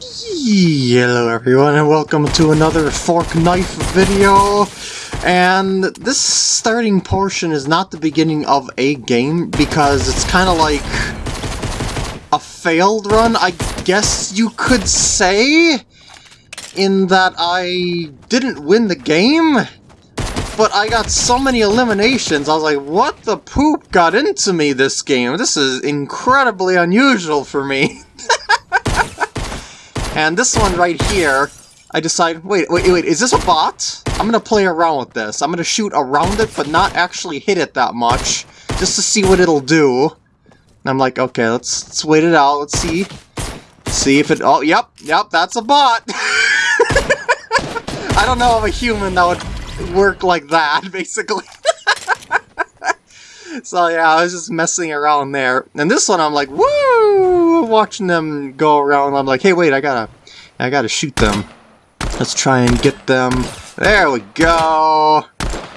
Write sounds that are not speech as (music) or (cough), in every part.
Hello everyone and welcome to another fork knife video. And this starting portion is not the beginning of a game because it's kind of like a failed run I guess you could say in that I didn't win the game but I got so many eliminations I was like what the poop got into me this game? This is incredibly unusual for me (laughs) And this one right here, I decide, wait, wait, wait, is this a bot? I'm gonna play around with this. I'm gonna shoot around it, but not actually hit it that much, just to see what it'll do. And I'm like, okay, let's, let's wait it out, let's see. See if it, oh, yep, yep, that's a bot. (laughs) I don't know of a human that would work like that, (laughs) basically. (laughs) so yeah, I was just messing around there. And this one, I'm like, woo! Watching them go around, I'm like, hey, wait, I gotta, I gotta shoot them. Let's try and get them. There we go!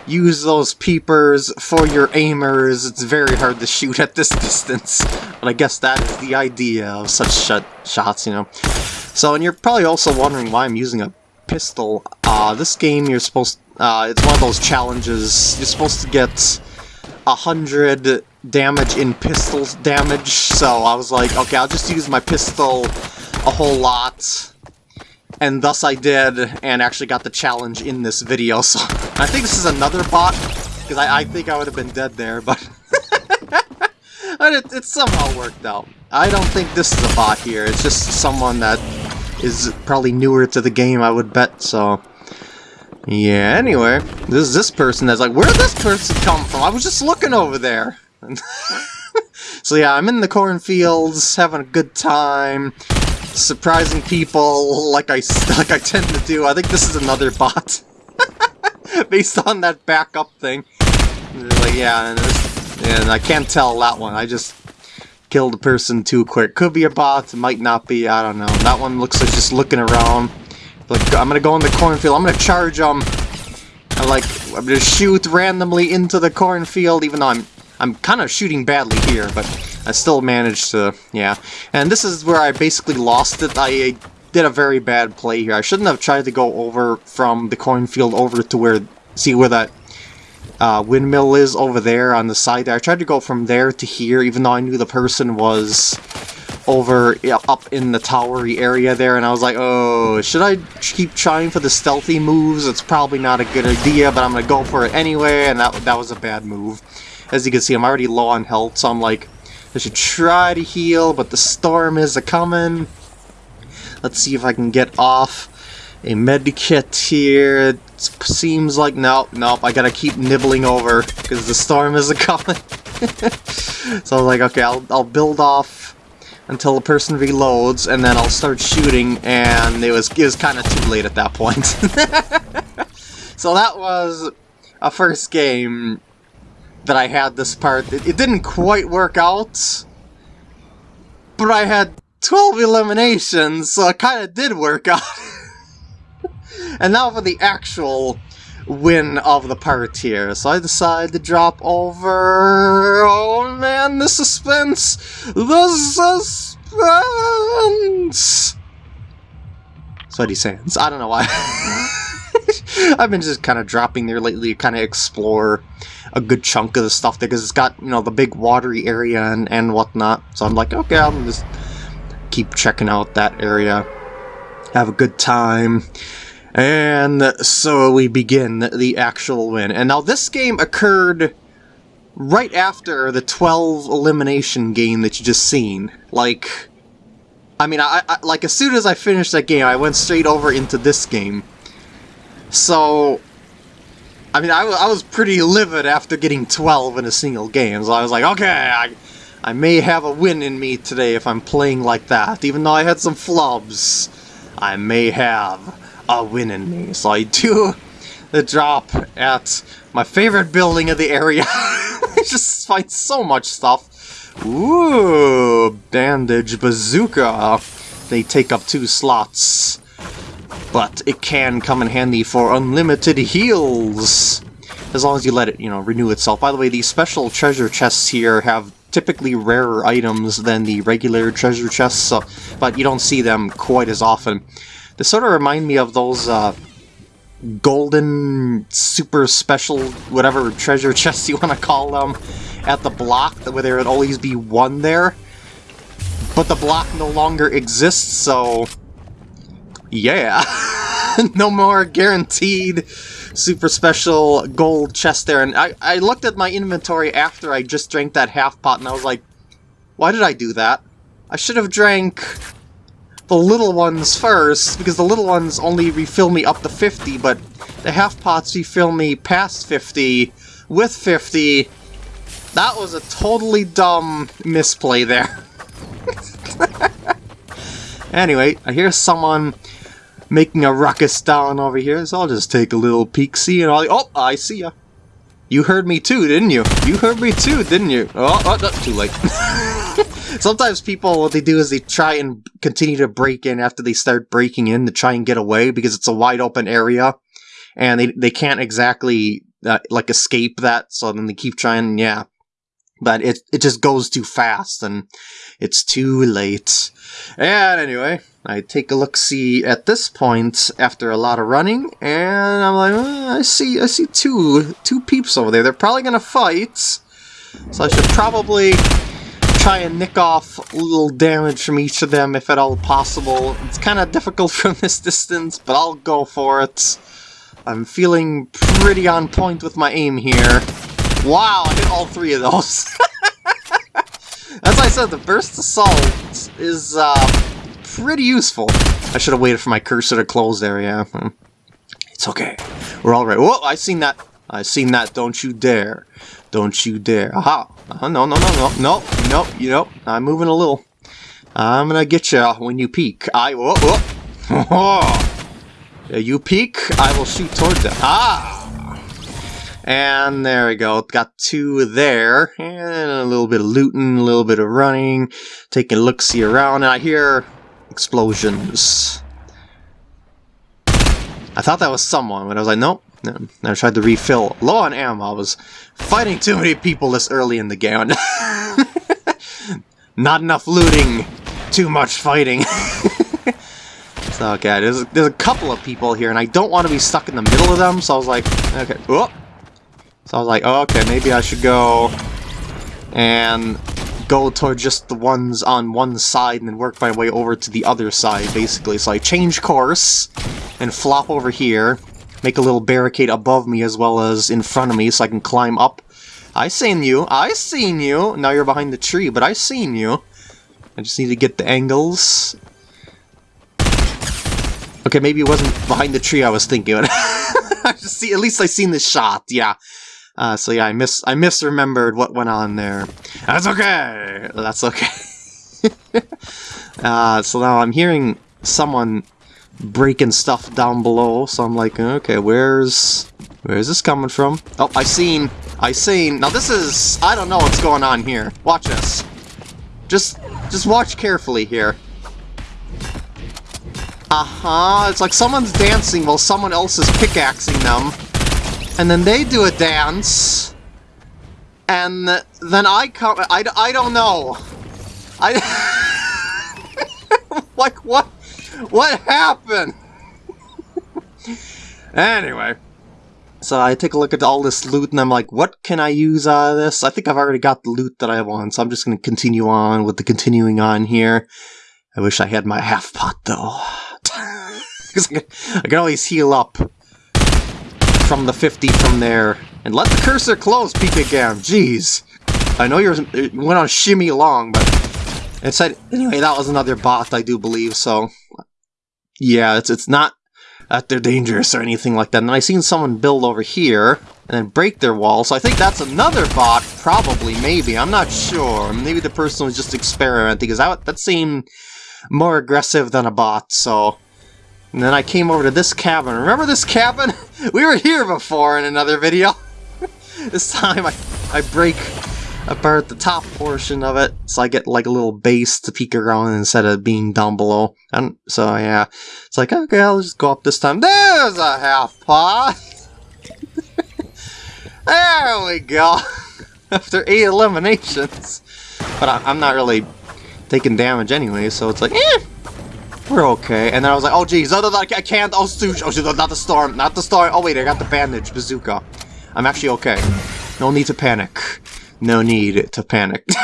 Use those peepers for your aimers. It's very hard to shoot at this (laughs) distance. But I guess that is the idea of such sh shots, you know. So, and you're probably also wondering why I'm using a pistol. Uh, this game, you're supposed... Uh, it's one of those challenges. You're supposed to get 100 damage in pistol damage, so I was like, okay, I'll just use my pistol a whole lot. And thus I did, and actually got the challenge in this video, so I think this is another bot, because I, I, think I would have been dead there, but... (laughs) but it, it somehow worked out. I don't think this is a bot here, it's just someone that is probably newer to the game, I would bet, so... Yeah, anyway, this is this person that's like, where did this person come from? I was just looking over there. (laughs) so yeah, I'm in the cornfields, having a good time, surprising people like I, (laughs) like I tend to do. I think this is another bot. (laughs) Based on that backup thing. Like, yeah, and, and I can't tell that one. I just killed a person too quick. Could be a bot, might not be, I don't know. That one looks like just looking around. I'm gonna go in the cornfield. I'm gonna charge them. I like, I'm gonna shoot randomly into the cornfield, even though I'm, I'm kind of shooting badly here, but I still managed to, yeah. And this is where I basically lost it. I did a very bad play here. I shouldn't have tried to go over from the cornfield over to where, see where that uh, windmill is over there on the side there. I tried to go from there to here, even though I knew the person was over up in the towery area there, and I was like, oh, should I keep trying for the stealthy moves? It's probably not a good idea, but I'm to go for it anyway, and that, that was a bad move. As you can see, I'm already low on health, so I'm like, I should try to heal, but the storm is a-coming. Let's see if I can get off a med kit here. It seems like, nope, nope, I gotta keep nibbling over, because the storm is a-coming. (laughs) so I was like, okay, I'll, I'll build off until the person reloads, and then I'll start shooting, and it was, it was kind of too late at that point. (laughs) so that was a first game that I had this part. It, it didn't quite work out, but I had 12 eliminations, so it kind of did work out. (laughs) and now for the actual win of the part here. So I decide to drop over... Oh man, the suspense! The suspense! Sweaty Sands. I don't know why. (laughs) I've been just kind of dropping there lately to kind of explore a good chunk of the stuff there because it's got, you know, the big watery area and, and whatnot. So I'm like, okay, I'll just keep checking out that area. Have a good time. And so we begin the actual win. And now this game occurred right after the 12 elimination game that you just seen. Like, I mean, I, I, like as soon as I finished that game, I went straight over into this game. So, I mean, I, I was pretty livid after getting 12 in a single game. So I was like, okay, I, I may have a win in me today if I'm playing like that. Even though I had some flubs, I may have a win in me. So I do the drop at my favorite building of the area. (laughs) I just find so much stuff. Ooh, bandage bazooka. They take up two slots. But it can come in handy for unlimited heals. As long as you let it, you know, renew itself. By the way, these special treasure chests here have typically rarer items than the regular treasure chests, so, but you don't see them quite as often. They sort of remind me of those uh, golden super special whatever treasure (laughs) chests you want to call them at the block where there would always be one there. But the block no longer exists so yeah. (laughs) No more guaranteed super special gold chest there. And I, I looked at my inventory after I just drank that half pot and I was like why did I do that? I should have drank the little ones first, because the little ones only refill me up to 50, but the half pots refill me past 50 with 50. That was a totally dumb misplay there. (laughs) anyway, I hear someone making a ruckus down over here, so I'll just take a little peek, see, and all. Oh, I see ya. You heard me too, didn't you? You heard me too, didn't you? Oh, oh too late. (laughs) Sometimes people, what they do is they try and continue to break in after they start breaking in to try and get away because it's a wide open area, and they they can't exactly uh, like escape that. So then they keep trying. Yeah, but it it just goes too fast and it's too late. And anyway, I take a look see at this point after a lot of running, and I'm like, oh, I see I see two two peeps over there. They're probably gonna fight, so I should probably try and nick off a little damage from each of them if at all possible. It's kind of difficult (laughs) from this distance, but I'll go for it. I'm feeling pretty on point with my aim here. Wow, I hit all three of those. (laughs) As I said, the Burst Assault is uh, pretty useful. I should have waited for my cursor to close there, yeah. Hmm. It's okay. We're all right. Whoa, I seen that. I seen that. Don't you dare. Don't you dare. Aha. Uh. No, no, no, no, no, no, you know, I'm moving a little. I'm gonna get you when you peek. I, whoa, whoa. (laughs) you peek, I will shoot toward them. Ah! And there we go. Got two there. And a little bit of looting, a little bit of running. Taking a look-see around. And I hear explosions. I thought that was someone, but I was like, nope. No. I tried to refill. Low on ammo. I was fighting too many people this early in the game. (laughs) Not enough looting. Too much fighting. (laughs) so, okay, there's, there's a couple of people here, and I don't want to be stuck in the middle of them, so I was like, okay, oh. So I was like, oh, okay, maybe I should go and go toward just the ones on one side and then work my way over to the other side, basically. So I change course and flop over here, make a little barricade above me as well as in front of me so I can climb up. I seen you, I seen you! Now you're behind the tree, but I seen you. I just need to get the angles. Okay, maybe it wasn't behind the tree I was thinking. (laughs) I just see, at least I seen the shot, yeah. Uh, so yeah, I miss I misremembered what went on there. That's okay. That's okay. (laughs) uh, so now I'm hearing someone breaking stuff down below. So I'm like, okay, where's where's this coming from? Oh, I seen I seen. Now this is I don't know what's going on here. Watch this. Just just watch carefully here. Uh-huh, it's like someone's dancing while someone else is pickaxing them and then they do a dance, and then I come. I, I don't know. I (laughs) like what (laughs) what happened? (laughs) anyway. So I take a look at all this loot and I'm like, what can I use out of this? I think I've already got the loot that I want, so I'm just going to continue on with the continuing on here. I wish I had my half pot though. (laughs) Because I can always heal up from the 50 from there. And let the cursor close, Pika Jeez. I know you're, went on shimmy long, but it said, anyway, that was another bot, I do believe, so... Yeah, it's, it's not that they're dangerous or anything like that. And I seen someone build over here and then break their wall, so I think that's another bot, probably, maybe, I'm not sure. Maybe the person was just experimenting, because that, that seemed more aggressive than a bot, so... And then I came over to this cabin. Remember this cabin? (laughs) we were here before in another video. (laughs) this time I, I break apart the top portion of it, so I get like a little base to peek around instead of being down below. And so yeah, it's like, okay, I'll just go up this time. There's a half pot! (laughs) there we go! (laughs) After eight eliminations. but I, am not really taking damage anyway, so it's like, eh, we're okay. And then I was like, oh geez, oh, no, no, I can't, oh, shoot, oh, shoot, not the storm, not the storm. Oh wait, I got the bandage bazooka. I'm actually okay. No need to panic. No need to panic. (laughs)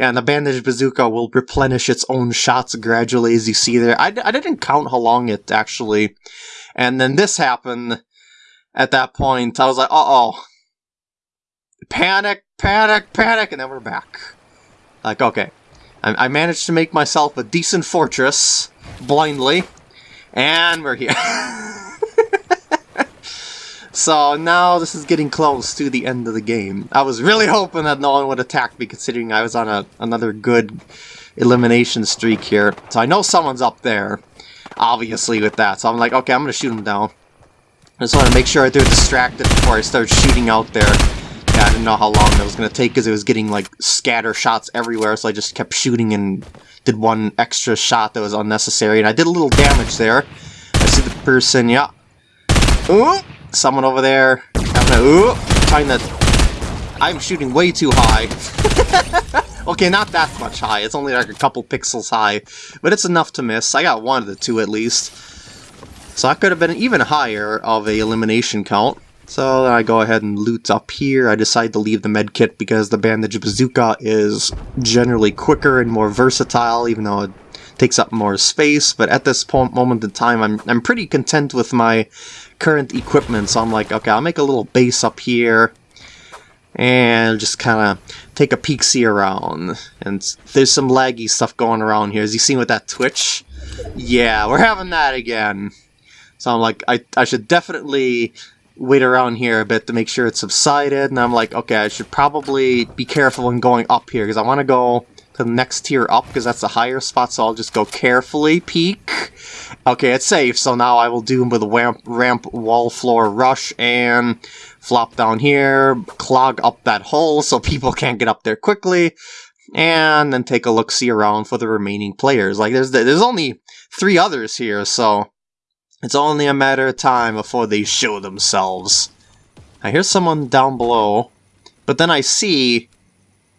Yeah, and the bandage bazooka will replenish its own shots gradually, as you see there. I, I didn't count how long it actually. And then this happened at that point. I was like, uh-oh. Panic, panic, panic, and then we're back. Like, okay. I, I managed to make myself a decent fortress, blindly, and we're here. (laughs) So now this is getting close to the end of the game. I was really hoping that no one would attack me considering I was on a, another good elimination streak here. So I know someone's up there, obviously, with that. So I'm like, okay, I'm going to shoot them down. I just want to make sure they're distracted before I start shooting out there. Yeah, I didn't know how long that was going to take because it was getting like scatter shots everywhere, so I just kept shooting and did one extra shot that was unnecessary, and I did a little damage there. I see the person, yeah. Ooh, someone over there. Ooh, trying to... I'm shooting way too high. (laughs) okay, not that much high. It's only like a couple pixels high. But it's enough to miss. I got one of the two at least. So I could have been even higher of a elimination count. So I go ahead and loot up here. I decide to leave the medkit because the bandage bazooka is generally quicker and more versatile, even though it takes up more space. But at this point moment in time, I'm, I'm pretty content with my current equipment, so I'm like, okay, I'll make a little base up here and just kind of take a peek see around. And there's some laggy stuff going around here. As you seen with that Twitch? Yeah, we're having that again. So I'm like, I, I should definitely wait around here a bit to make sure it subsided. And I'm like, okay, I should probably be careful when going up here because I want to go to the next tier up because that's a higher spot. So I'll just go carefully peek Okay, it's safe, so now I will do with a ramp, ramp wall floor rush and flop down here, clog up that hole so people (laughs) can't get up there quickly, and then take a look-see around for the remaining players. Like, there's there's only three others here, so it's only a matter of time before they show themselves. I hear someone down below, but then I see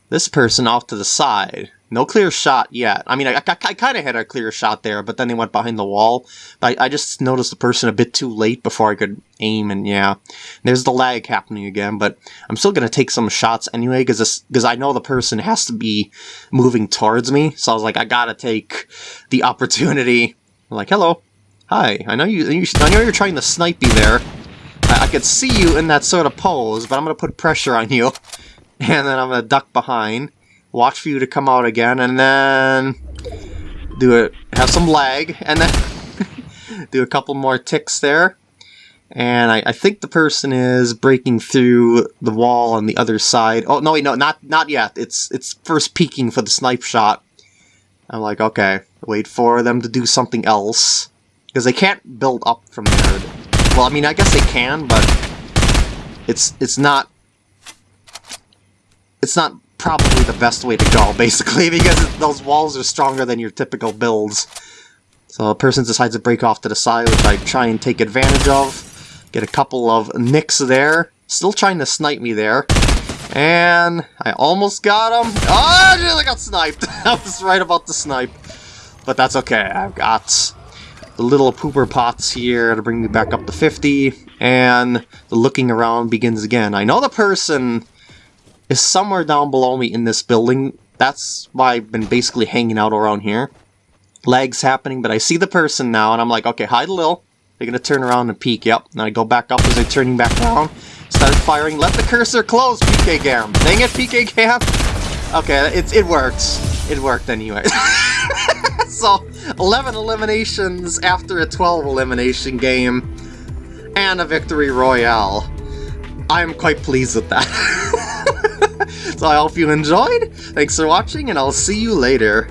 this person off to the side. No clear shot yet. I mean, I, I, I kind of had a clear shot there, but then they went behind the wall. I, I just noticed the person a bit too late before I could aim, and yeah. There's the lag happening again, but I'm still going to take some shots anyway, because I know the person has to be moving towards me, so I was like, I gotta take the opportunity. I'm like, hello. Hi, I know you, you I know you're trying to snipe me there. I, I could see you in that sort of pose, but I'm going to put pressure on you. (laughs) And then I'm to duck behind watch for you to come out again, and then do it, have some lag, and then (laughs) do a couple more ticks there. And I, I, think the person is breaking through the wall on the other side. Oh, no, wait, no, not, not yet. It's, it's first peeking for the snipe shot. I'm like, okay, wait for them to do something else. Because they can't build up from there. Well, I mean, I guess they can, but it's, it's not, it's not probably the best way to go, (laughs) basically, because those walls are stronger than your typical builds. So a person decides to break off to the side, which I try and take advantage of. Get a couple of nicks there. Still trying to snipe me there. And I almost got him. Oh, I got sniped. (laughs) I was right about the snipe. But that's okay. I've got the little pooper pots here to bring me back up to 50. And the looking around begins again. I know the person is somewhere down below me in this building. That's why I've been basically hanging out around here. Lag's happening, but I see the person now, and I'm like, okay, hide a little. They're gonna turn around and peek, yep. And I go back up as they're turning back around. Start firing, let the cursor close, PK Gam. Dang it, PK Gam! Okay, it, it worked. It worked anyway. (laughs) so, 11 eliminations after a 12 elimination game, and a victory royale. I'm quite pleased with that. (laughs) so I hope you enjoyed, thanks for watching, and I'll see you later.